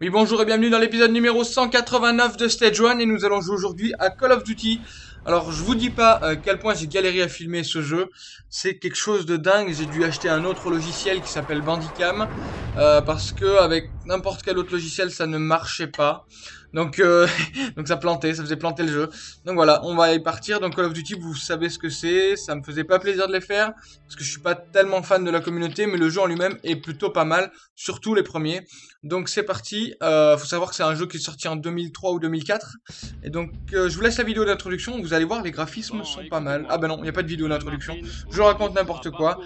Oui, bonjour et bienvenue dans l'épisode numéro 189 de Stage 1 et nous allons jouer aujourd'hui à Call of Duty. Alors, je vous dis pas à quel point j'ai galéré à filmer ce jeu. C'est quelque chose de dingue. J'ai dû acheter un autre logiciel qui s'appelle Bandicam euh, parce que avec n'importe quel autre logiciel, ça ne marchait pas. Donc, euh, donc ça plantait, ça faisait planter le jeu. Donc voilà, on va y partir. Donc Call of Duty, vous savez ce que c'est. Ça me faisait pas plaisir de les faire parce que je suis pas tellement fan de la communauté, mais le jeu en lui-même est plutôt pas mal, surtout les premiers. Donc c'est parti. Euh, faut savoir que c'est un jeu qui est sorti en 2003 ou 2004. Et donc euh, je vous laisse la vidéo d'introduction. Vous allez voir, les graphismes sont pas mal. Ah ben non, il n'y a pas de vidéo d'introduction. Je raconte n'importe quoi.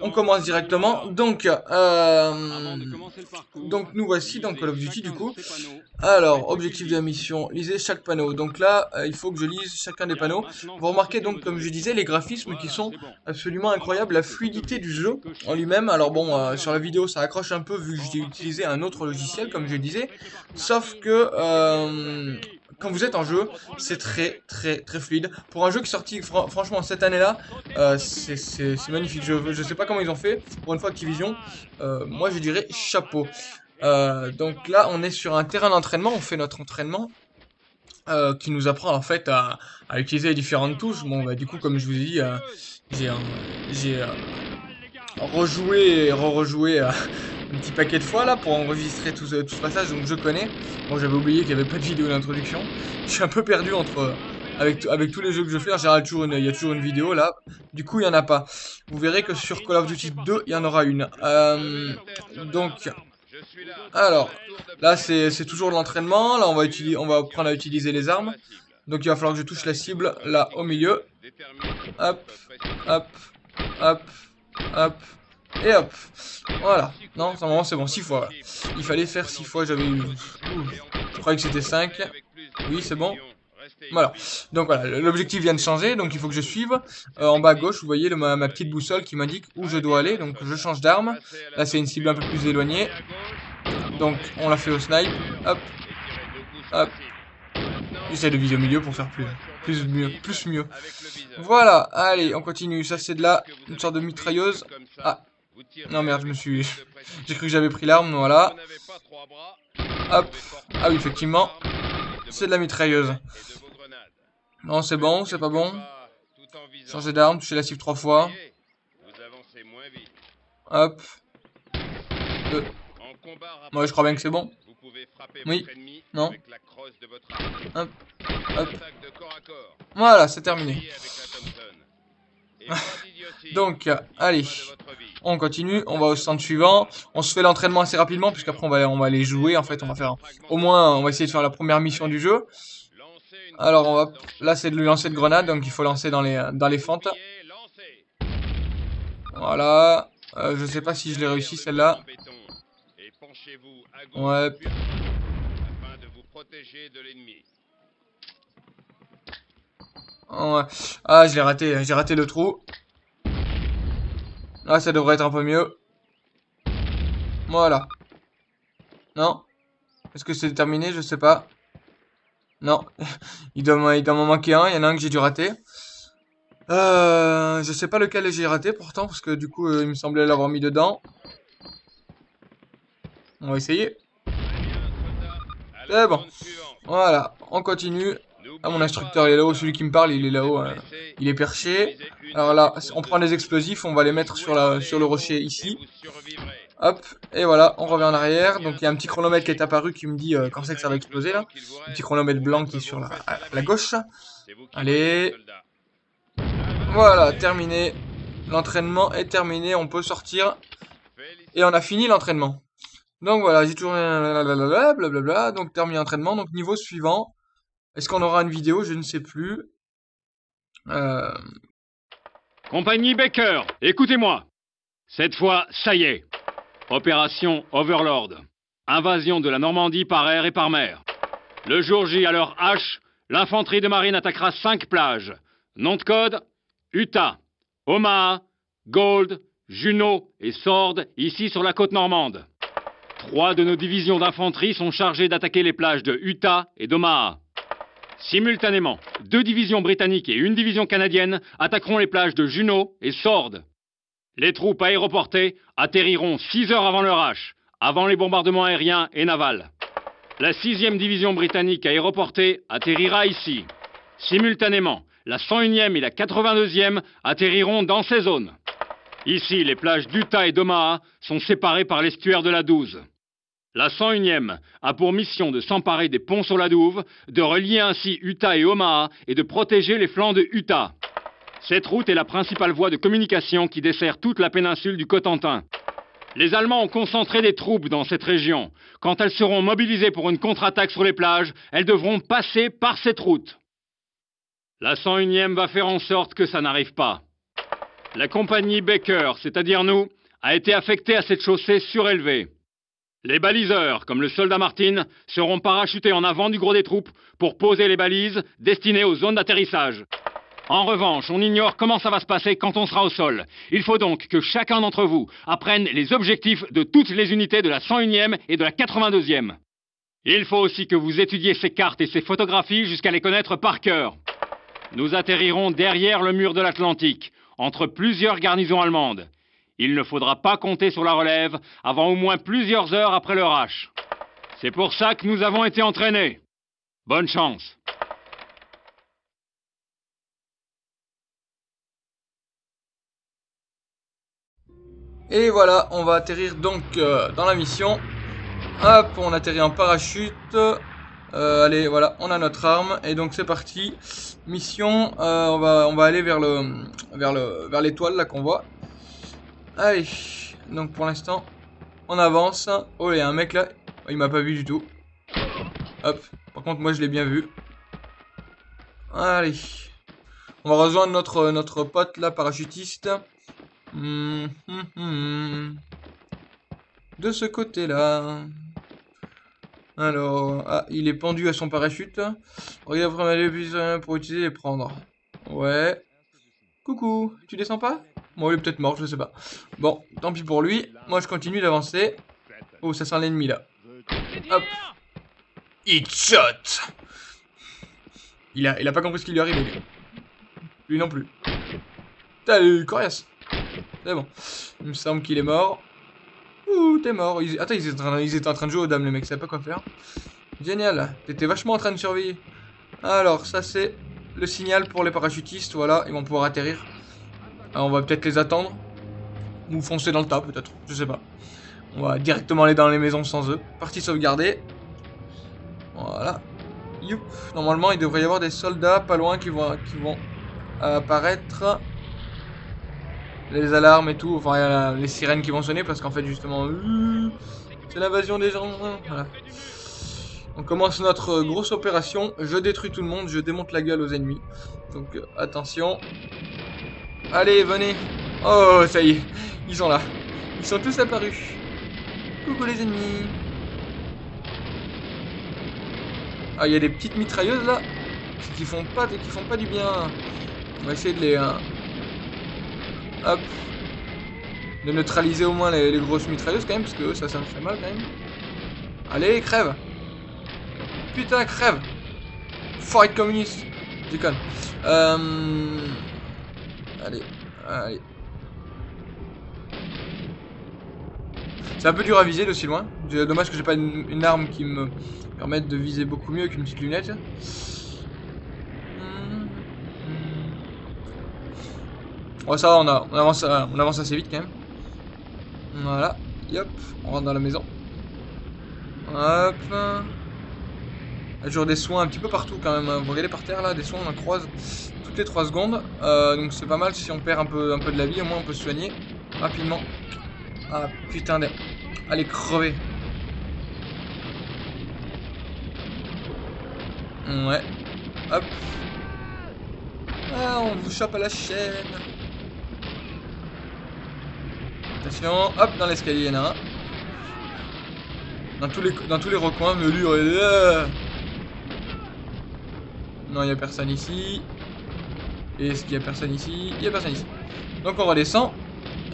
On commence directement. Donc, euh, donc nous voici dans Call of Duty du coup. Alors, objectif de la mission, lisez chaque panneau. Donc là, euh, il faut que je lise chacun des panneaux. Vous remarquez donc, comme je disais, les graphismes qui sont absolument incroyables, la fluidité du jeu en lui-même. Alors bon, euh, sur la vidéo, ça accroche un peu vu que j'ai utilisé un autre logiciel, comme je disais. Sauf que... Euh, quand vous êtes en jeu, c'est très très très fluide. Pour un jeu qui est sorti franchement cette année-là, c'est magnifique. Je, je sais pas comment ils ont fait. Pour une fois Activision, moi je dirais chapeau. Euh, donc là, on est sur un terrain d'entraînement, on fait notre entraînement. Euh, qui nous apprend en fait à, utiliser les différentes touches. Bon, bah, du coup, comme je vous ai dit, euh, j'ai rejoué et re-rejoué un petit paquet de fois là pour enregistrer tout ce, tout ce passage, donc je connais. Bon, j'avais oublié qu'il n'y avait pas de vidéo d'introduction. Je suis un peu perdu entre avec, avec tous les jeux que je fais, en général, toujours il y a toujours une vidéo là. Du coup, il n'y en a pas. Vous verrez que sur Call of Duty 2, il y en aura une. donc, alors, là c'est toujours l'entraînement. Là on va, utiliser, on va apprendre à utiliser les armes. Donc il va falloir que je touche la cible là au milieu. Hop, hop, hop, hop. Et hop. Voilà. Non, c'est bon, 6 fois. Il fallait faire 6 fois, j'avais eu... Je croyais que c'était 5. Oui, c'est bon. Voilà. Donc voilà, l'objectif vient de changer, donc il faut que je suive. Euh, en bas à gauche, vous voyez ma, petite boussole qui m'indique où je dois aller. Donc je change d'arme. Là, c'est une cible un peu plus éloignée. Donc on l'a fait au snipe. Hop. Hop. J'essaie de viser au milieu pour faire plus, plus mieux, plus mieux. Voilà, allez, on continue. Ça, c'est de la, une sorte de mitrailleuse. Ah, non merde, je me suis... J'ai cru que j'avais pris l'arme, voilà. Hop. Ah oui, effectivement. C'est de la mitrailleuse. Non, c'est bon, c'est pas bon. Changer d'arme, toucher la cible trois fois. Hop. Deux. Moi, je crois bien que c'est bon. Oui. Non. Hop. Hop. Voilà, c'est terminé. Donc, allez, on continue, on va au stand suivant. On se fait l'entraînement assez rapidement, puisqu'après on va, on va aller jouer. En fait, on va faire, au moins, on va essayer de faire la première mission du jeu. Alors, on va, là, c'est de lui lancer de grenade, donc il faut lancer dans les, dans les fentes. Voilà. Euh, je sais pas si je l'ai réussi, celle-là. Ouais. Ah, je l'ai raté, j'ai raté le trou. Là, ça devrait être un peu mieux. Voilà. Non Est-ce que c'est terminé? Je sais pas. Non. il doit m'en manquer un. Il y en a un que j'ai dû rater. Euh, je sais pas lequel j'ai raté pourtant, parce que du coup, euh, il me semblait l'avoir mis dedans. On va essayer. C'est bon. Voilà, on continue. Ah, mon instructeur est là-haut, celui qui me parle, il est là-haut. Hein. Il est perché. Alors là, on prend des explosifs, on va les mettre sur, la, sur le rocher ici. Hop, et voilà, on revient en arrière. Donc il y a un petit chronomètre qui est apparu qui me dit euh, quand c'est que ça va exploser là. Un petit chronomètre blanc qui est sur la, la gauche. Allez. Voilà, terminé. L'entraînement est terminé, on peut sortir. Et on a fini l'entraînement. Donc voilà, j'ai toujours blablabla, donc terminé l'entraînement. Donc niveau suivant, est-ce qu'on aura une vidéo? Je ne sais plus. Euh... Compagnie Baker, écoutez-moi. Cette fois, ça y est. Opération Overlord. Invasion de la Normandie par air et par mer. Le jour J à l'heure H, l'infanterie de marine attaquera cinq plages. Nom de code Utah, Omaha, Gold, Juno et Sword, ici sur la côte normande. Trois de nos divisions d'infanterie sont chargées d'attaquer les plages de Utah et d'Omaha. Simultanément, deux divisions britanniques et une division canadienne attaqueront les plages de Juno et Sword. Les troupes aéroportées atterriront 6 heures avant leur H, avant les bombardements aériens et navals. La 6e division britannique aéroportée atterrira ici. Simultanément, la 101e et la 82e atterriront dans ces zones. Ici, les plages d'Utah et d'Omaha sont séparées par l'estuaire de la Douze. La 101e a pour mission de s'emparer des ponts sur la Douve, de relier ainsi Utah et Omaha et de protéger les flancs de Utah. Cette route est la principale voie de communication qui dessert toute la péninsule du Cotentin. Les Allemands ont concentré des troupes dans cette région. Quand elles seront mobilisées pour une contre-attaque sur les plages, elles devront passer par cette route. La 101e va faire en sorte que ça n'arrive pas. La compagnie Baker, c'est-à-dire nous, a été affectée à cette chaussée surélevée. Les baliseurs, comme le soldat Martin, seront parachutés en avant du gros des troupes pour poser les balises destinées aux zones d'atterrissage. En revanche, on ignore comment ça va se passer quand on sera au sol. Il faut donc que chacun d'entre vous apprenne les objectifs de toutes les unités de la 101e et de la 82e. Il faut aussi que vous étudiez ces cartes et ces photographies jusqu'à les connaître par cœur. Nous atterrirons derrière le mur de l'Atlantique, entre plusieurs garnisons allemandes. Il ne faudra pas compter sur la relève avant au moins plusieurs heures après le H. C'est pour ça que nous avons été entraînés. Bonne chance. Et voilà, on va atterrir donc euh, dans la mission. Hop, on atterrit en parachute. Euh, allez, voilà, on a notre arme. Et donc c'est parti. Mission, euh, on, va, on va aller vers le vers le vers l'étoile là qu'on voit. Allez, donc pour l'instant, on avance. Oh, il y a un mec là. Oh, il m'a pas vu du tout. Hop, par contre moi je l'ai bien vu. Allez. On va rejoindre notre, notre pote là, parachutiste. Hum, hum, hum. De ce côté-là. Alors, ah, il est pendu à son parachute. Regarde vraiment les pour utiliser et prendre. Ouais. Coucou, tu descends pas? Bon, il est peut-être mort, je sais pas. Bon, tant pis pour lui. Moi, je continue d'avancer. Oh, ça sent l'ennemi, là. Hop. It shot il a, il a pas compris ce qui lui arrive, lui. Lui non plus. Salut, coriace c'est bon. Il me semble qu'il est mort. Ouh, t'es mort. Attends, ils étaient, en train... de jouer aux dames, les mecs. Ils savaient pas quoi faire. Génial. T'étais vachement en train de surveiller. Alors, ça, c'est le signal pour les parachutistes. Voilà, ils vont pouvoir atterrir. Alors, on va peut-être les attendre. Ou foncer dans le tas, peut-être. Je sais pas. On va directement aller dans les maisons sans eux. Partie sauvegardée. Voilà. Youp. Normalement, il devrait y avoir des soldats pas loin qui vont apparaître les alarmes et tout, enfin les sirènes qui vont sonner parce qu'en fait justement euh, c'est l'invasion des gens. Voilà. On commence notre grosse opération. Je détruis tout le monde, je démonte la gueule aux ennemis. Donc euh, attention. Allez, venez. Oh, ça y est, ils sont là. Ils sont tous apparus. Coucou les ennemis. Ah, il y a des petites mitrailleuses là qui font pas, qui font pas du bien. On va essayer de les, hein, Hop. De neutraliser au moins les, grosses mitrailleuses quand même, parce que ça, ça me fait mal quand même. Allez, crève Putain, crève Fight communiste Déconne. Euh... Allez, allez. C'est un peu dur à viser de si loin. Dommage que j'ai pas une, arme qui me permette de viser beaucoup mieux qu'une petite lunette. Bon, ça va, on, avance, on avance assez vite quand même. Voilà. Hop, on rentre dans la maison. Hop. Toujours des soins un petit peu partout quand même. Hein. Vous regardez par terre là, des soins, on en croise toutes les 3 secondes. Euh, donc c'est pas mal si on perd un peu, un peu de la vie, au moins on peut se soigner rapidement. Ah putain, de... allez crever. Ouais. Hop. Ah, on vous chope à la chaîne. Attention, hop, dans l'escalier, il y en a un. Dans tous les, dans tous les recoins, me lui, Non, il n'y a personne ici. Est-ce qu'il y a personne ici? Il n'y a personne ici. Donc on redescend.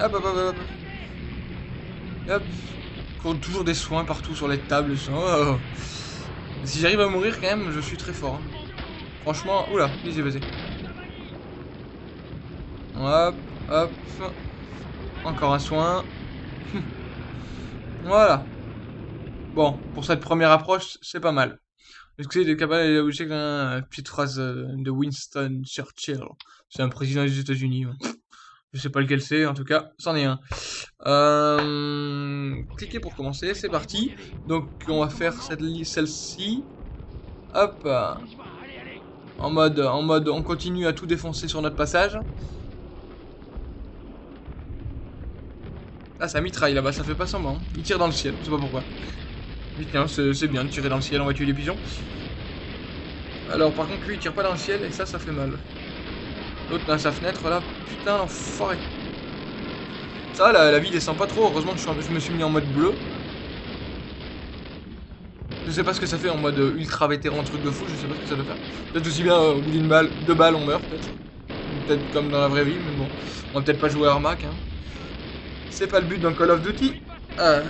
Hop, hop, hop, hop. Hop. Compte toujours des soins partout sur les tables. Oh. Si j'arrive à mourir quand même, je suis très fort. Hein. Franchement, oula, vas-y, vas-y. Hop, hop. Encore un soin. voilà. Bon, pour cette première approche, c'est pas mal. Est-ce que c'est capable de une petite phrase euh, de Winston Churchill? C'est un président des États-Unis. Je sais pas lequel c'est, en tout cas, c'en est un. Euh, cliquez pour commencer, c'est parti. Donc, on va faire celle-ci. Hop. En mode, en mode, on continue à tout défoncer sur notre passage. Ah, ça mitraille là-bas, ça fait pas semblant. Il tire dans le ciel, je sais pas pourquoi. Mais tiens, c'est bien de tirer dans le ciel, on va tuer les pigeons. Alors, par contre, lui, il tire pas dans le ciel, et ça, ça fait mal. L'autre dans sa fenêtre, là, putain, l'enfoiré. Ça, la, la vie descend pas trop, heureusement je, me suis mis en mode bleu. Je sais pas ce que ça fait en mode ultra vétéran, truc de fou, je sais pas ce que ça doit faire. Peut-être aussi bien, euh, au bout d'une balle, deux balles, on meurt, peut-être. Peut-être comme dans la vraie vie, mais bon. On va peut-être pas jouer à Armac, hein. C'est pas le but d'un Call of Duty. Euh,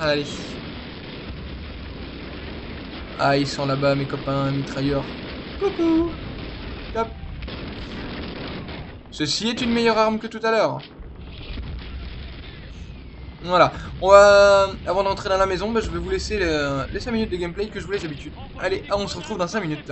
allez. Ah, ils sont là-bas, mes copains mitrailleurs. Coucou Hop. Ceci est une meilleure arme que tout à l'heure. Voilà. On va... Avant d'entrer dans la maison, bah, je vais vous laisser les 5 minutes de gameplay que je vous laisse d'habitude. Allez, ah, on se retrouve dans 5 minutes.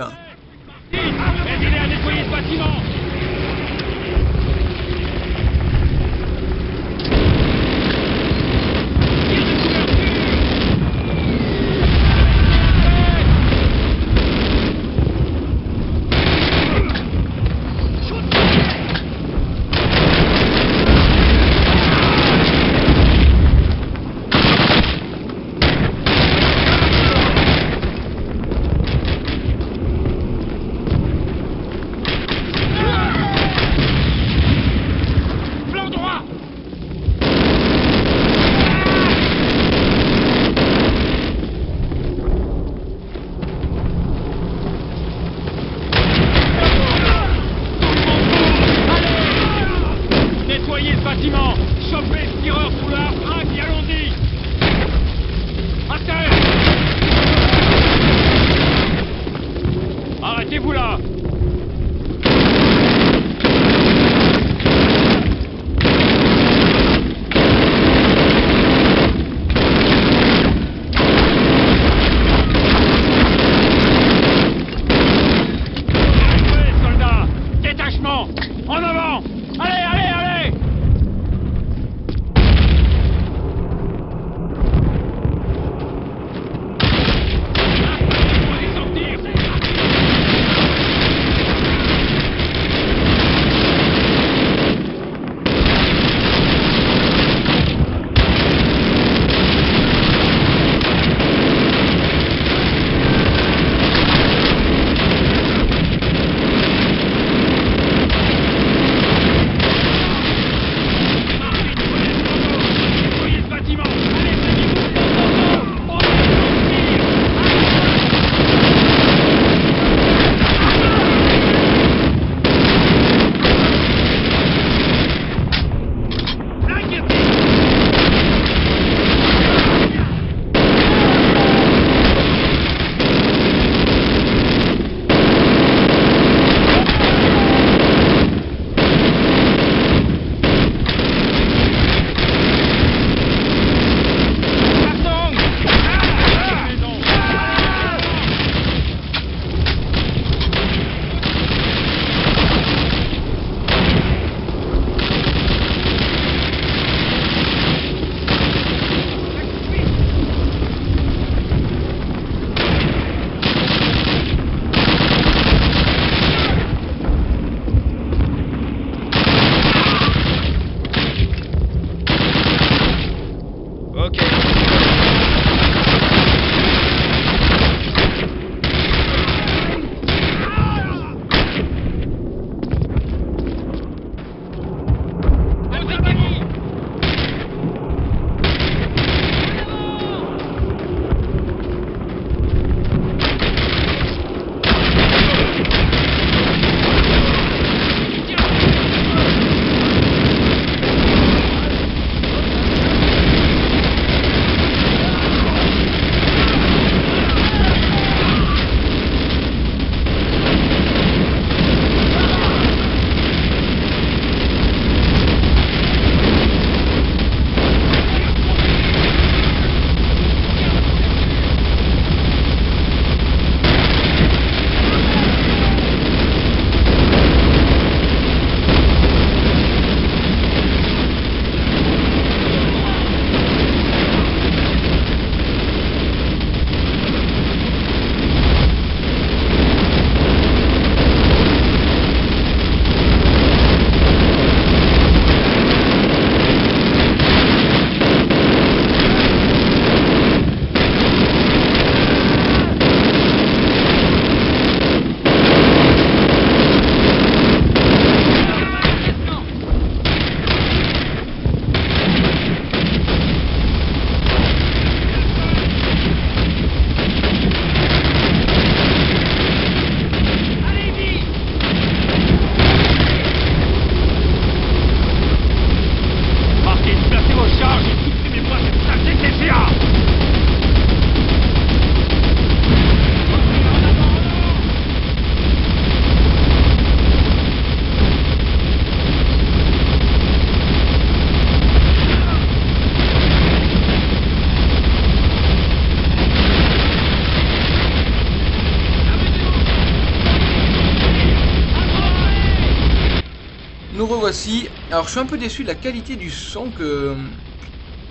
Nous revoici. Alors je suis un peu déçu de la qualité du son que,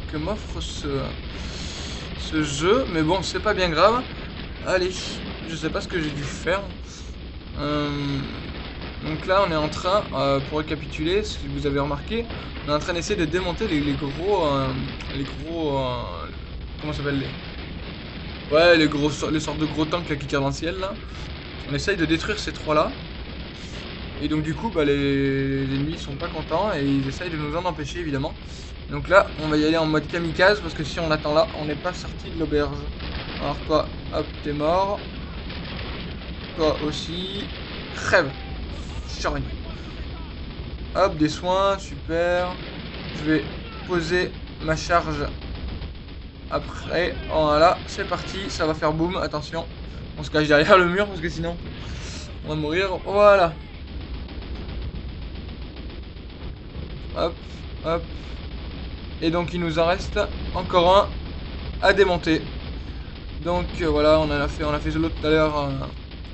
que m'offre ce, ce jeu. Mais bon, c'est pas bien grave. Allez, je sais pas ce que j'ai dû faire. Euh, donc là, on est en train, euh, pour récapituler, si vous avez remarqué, on est en train d'essayer de démonter les, gros... Euh, les gros... comment s'appelle les... Ouais, les, gros, les sortes de gros tanks qui tirent dans le ciel, là. On essaye de détruire ces trois-là. Et donc du coup, bah, les, ennemis sont pas contents et ils essayent de nous en empêcher évidemment. Donc là, on va y aller en mode kamikaze parce que si on attend là, on n'est pas sorti de l'auberge. Alors toi, hop, t'es mort. Toi aussi. Crève. Chorigne. Hop, des soins, super. Je vais poser ma charge après. Voilà, c'est parti, ça va faire boum, attention. On se cache derrière le mur parce que sinon on va mourir. Voilà. Hop, hop. Et donc il nous en reste encore un à démonter. Donc euh, voilà, on a fait, on a fait l'autre tout à l'heure. Euh,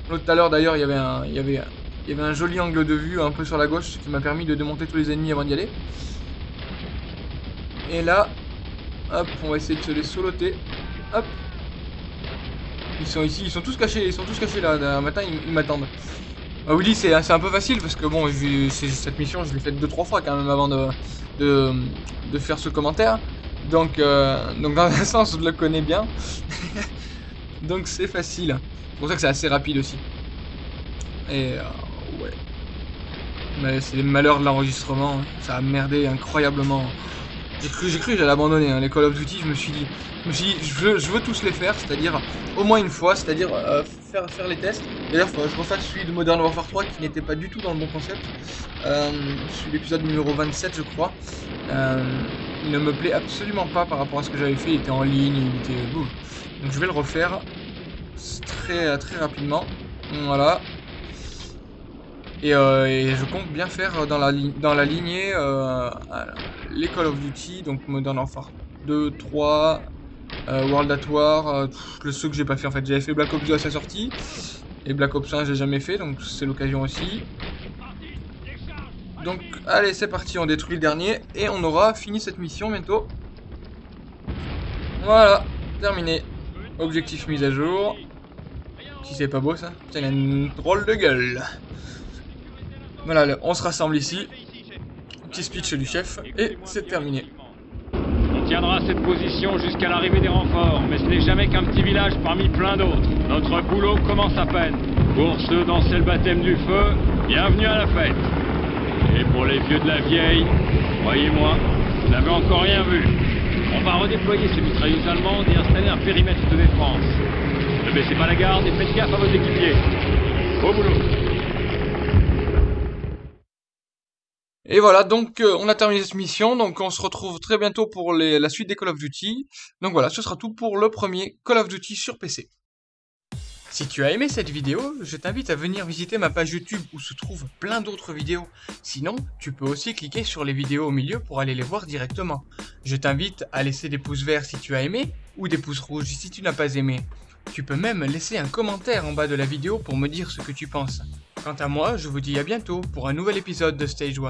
l'autre tout à l'heure d'ailleurs, il y avait un, il y avait, il y avait un joli angle de vue un peu sur la gauche, qui m'a permis de démonter tous les ennemis avant d'y aller. Et là, hop, on va essayer de se les soloter. Hop. Ils sont ici, ils sont tous cachés, ils sont tous cachés là. Un matin, ils m'attendent. Ah oui, c'est un peu facile parce que bon, cette mission, je l'ai faite deux trois fois quand même avant de, faire ce commentaire. Donc, euh, dans un sens, je le connais bien. donc c'est facile. C'est pour ça que c'est assez rapide aussi. Et euh, ouais. Mais c'est les malheurs de l'enregistrement. Ça a merdé incroyablement. J'ai cru, j'ai cru j'allais abandonner hein. les Call of Duty. Je me suis dit, je me suis dit, je veux, je veux tous les faire, c'est-à-dire au moins une fois, c'est-à-dire euh, faire, faire les tests. D'ailleurs, je refasse celui de Modern Warfare 3 qui n'était pas du tout dans le bon concept. Euh, celui l'épisode numéro 27, je crois. Euh, il ne me plaît absolument pas par rapport à ce que j'avais fait. Il était en ligne, il était boum. Donc je vais le refaire très, très rapidement. Voilà. Et, euh, et, je compte bien faire dans la, dans la lignée euh, les Call of Duty, donc Modern Warfare 2, 3, euh, World at War, euh, le ceux que j'ai pas fait en fait. J'avais fait Black Ops 2 à sa sortie, et Black Ops 1 j'ai jamais fait, donc c'est l'occasion aussi. Donc allez c'est parti, on détruit le dernier, et on aura fini cette mission bientôt. Voilà, terminé. Objectif mis à jour. Si c'est pas beau ça, c'est une drôle de gueule. Voilà, on se rassemble ici. Petit speech du chef, et c'est terminé tiendra cette position jusqu'à l'arrivée des renforts, mais ce n'est jamais qu'un petit village parmi plein d'autres. Notre boulot commence à peine. Pour ceux dans le baptême du feu, bienvenue à la fête. Et pour les vieux de la vieille, croyez-moi, vous n'avez encore rien vu. On va redéployer ces mitrailleuses allemandes et installer un périmètre de défense. Ne baissez pas la garde et faites gaffe à vos équipiers. Au boulot Et voilà, donc euh, on a terminé cette mission, donc on se retrouve très bientôt pour la suite des Call of Duty. Donc voilà, ce sera tout pour le premier Call of Duty sur PC. Si tu as aimé cette vidéo, je t'invite à venir visiter ma page YouTube où se trouvent plein d'autres vidéos. Sinon, tu peux aussi cliquer sur les vidéos au milieu pour aller les voir directement. Je t'invite à laisser des pouces verts si tu as aimé, ou des pouces rouges si tu n'as pas aimé. Tu peux même laisser un commentaire en bas de la vidéo pour me dire ce que tu penses. Quant à moi, je vous dis à bientôt pour un nouvel épisode de Stage 1.